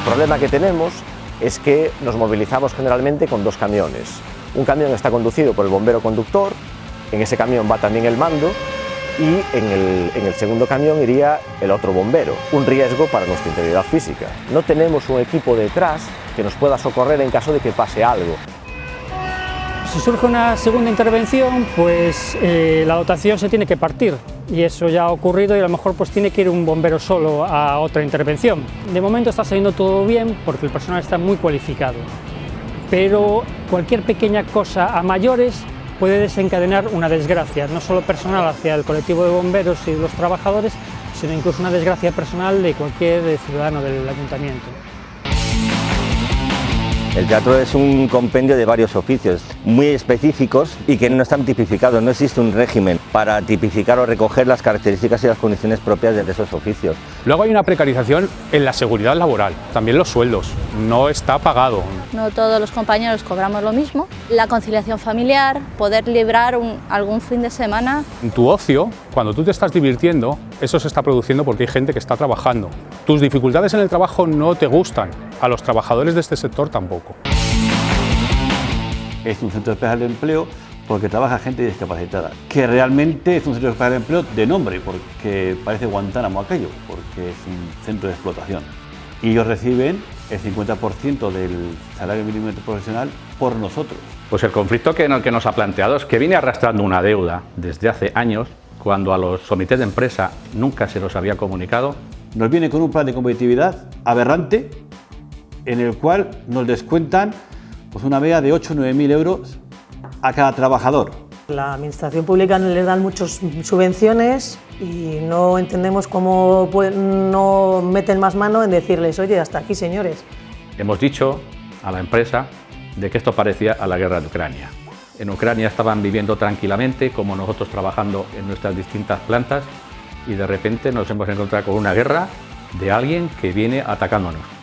problema que tenemos es que nos movilizamos generalmente con dos camiones. Un camión está conducido por el bombero conductor, en ese camión va también el mando y en el, en el, segundo camión iría el otro bombero, un riesgo para nuestra integridad física. No tenemos un equipo detrás que nos pueda socorrer en caso de que pase algo. Si surge una segunda intervención, pues eh, la dotación se tiene que partir y eso ya ha ocurrido y a lo mejor pues tiene que ir un bombero solo a otra intervención. De momento está saliendo todo bien porque el personal está muy cualificado, pero cualquier pequeña cosa a mayores puede desencadenar una desgracia, no solo personal hacia el colectivo de bomberos y los trabajadores, sino incluso una desgracia personal de cualquier ciudadano del ayuntamiento. El teatro es un compendio de varios oficios muy específicos y que no están tipificados, no existe un régimen para tipificar o recoger las características y las condiciones propias de esos oficios. Luego hay una precarización en la seguridad laboral, también los sueldos, no está pagado. No todos los compañeros cobramos lo mismo. La conciliación familiar, poder librar un, algún fin de semana. En tu ocio, cuando tú te estás divirtiendo, eso se está produciendo porque hay gente que está trabajando. Tus dificultades en el trabajo no te gustan, a los trabajadores de este sector tampoco. Es un centro especial de empleo porque trabaja gente discapacitada, que realmente es un centro especial de empleo de nombre, porque parece Guantánamo aquello, porque es un centro de explotación. Y ellos reciben el 50% del salario mínimo profesional por nosotros. Pues el conflicto que, que nos ha planteado es que viene arrastrando una deuda desde hace años, cuando a los comités de empresa nunca se los había comunicado. Nos viene con un plan de competitividad aberrante, en el cual nos descuentan pues, una media de 8 o 9 mil euros a cada trabajador. La administración pública les dan muchas subvenciones y no entendemos cómo no meten más mano en decirles, oye, hasta aquí señores. Hemos dicho a la empresa de que esto parecía a la guerra de Ucrania. En Ucrania estaban viviendo tranquilamente, como nosotros trabajando en nuestras distintas plantas, y de repente nos hemos encontrado con una guerra de alguien que viene atacándonos.